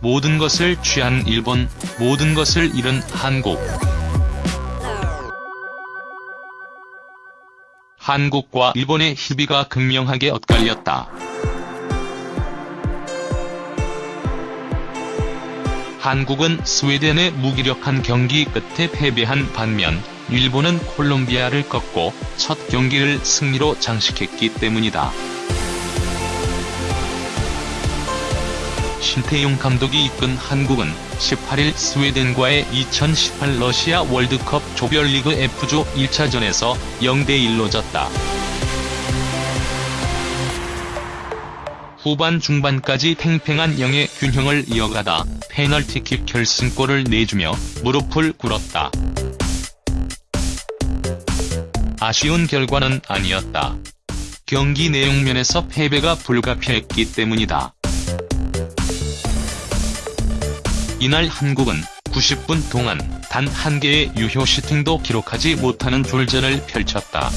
모든 것을 취한 일본, 모든 것을 잃은 한국. 한국과 일본의 희비가 극명하게 엇갈렸다. 한국은 스웨덴의 무기력한 경기 끝에 패배한 반면 일본은 콜롬비아를 꺾고 첫 경기를 승리로 장식했기 때문이다. 신태용 감독이 이끈 한국은 18일 스웨덴과의 2018 러시아 월드컵 조별리그 F조 1차전에서 0대1로 졌다. 후반 중반까지 팽팽한 영의 균형을 이어가다 페널티킥 결승골을 내주며 무릎을 꿇었다. 아쉬운 결과는 아니었다. 경기 내용면에서 패배가 불가피했기 때문이다. 이날 한국은 90분 동안 단 한 개의 유효 슈팅도 기록하지 못하는 졸전을 펼쳤다.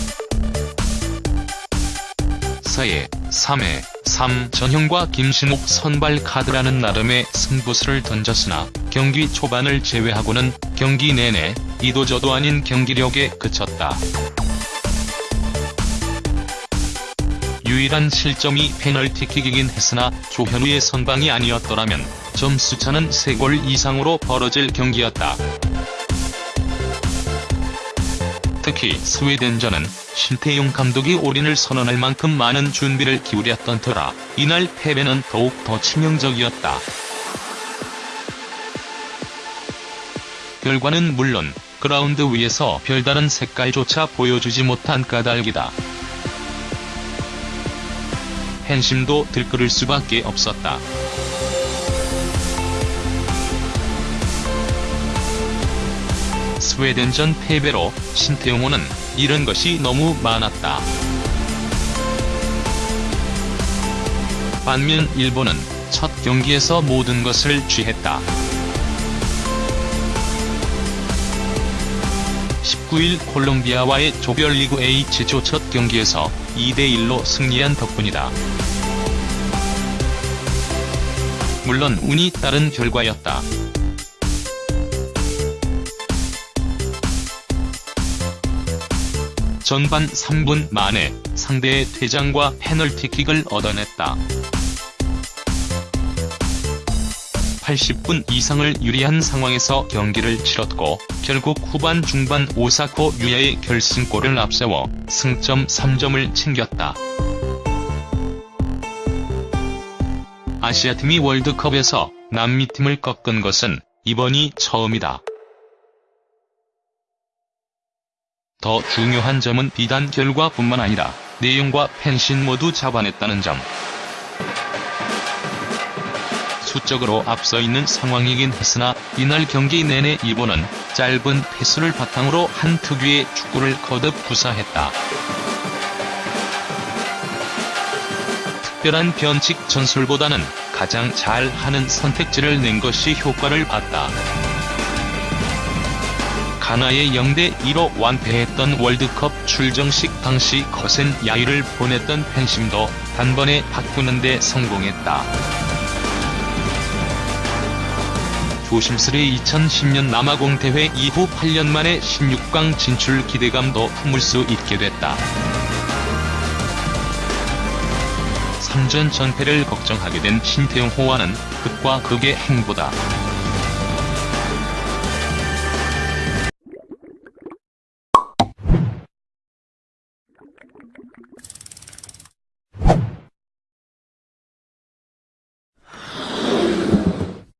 4회, 3회, 3 전형과 김신욱 선발 카드라는 나름의 승부수를 던졌으나 경기 초반을 제외하고는 경기 내내 이도저도 아닌 경기력에 그쳤다. 유일한 실점이 페널티킥이긴 했으나 조현우의 선방이 아니었더라면 점수차는 3골 이상으로 벌어질 경기였다. 특히 스웨덴전은 신태용 감독이 올인을 선언할 만큼 많은 준비를 기울였던 터라 이날 패배는 더욱 더 치명적이었다. 결과는 물론 그라운드 위에서 별다른 색깔조차 보여주지 못한 까닭이다. 팬심도 들끓을 수밖에 없었다. 스웨덴전 패배로 신태용호는 잃은 것이 너무 많았다. 반면 일본은 첫 경기에서 모든 것을 취했다. 19일 콜롬비아와의 조별리그 H조 첫 경기에서 2대1로 승리한 덕분이다. 물론 운이 따른 결과였다. 전반 3분 만에 상대의 퇴장과 페널티킥을 얻어냈다. 80분 이상을 유리한 상황에서 경기를 치렀고 결국 후반 중반 오사코 유야의 결승골을 앞세워 승점 3점을 챙겼다. 아시아팀이 월드컵에서 남미팀을 꺾은 것은 이번이 처음이다. 더 중요한 점은 비단 결과뿐만 아니라 내용과 팬심 모두 잡아냈다는 점. 수적으로 앞서 있는 상황이긴 했으나 이날 경기 내내 일본은 짧은 패스를 바탕으로 한 특유의 축구를 거듭 구사했다. 특별한 변칙 전술보다는 가장 잘 하는 선택지를 낸 것이 효과를 봤다. 가나의 0대2로 완패했던 월드컵 출정식 당시 거센 야유를 보냈던 팬심도 단번에 바꾸는 데 성공했다. 조심스레 2010년 남아공 대회 이후 8년 만에 16강 진출 기대감도 품을 수 있게 됐다. 3전 전패를 걱정하게 된 신태용 호와는 극과 극의 행보다.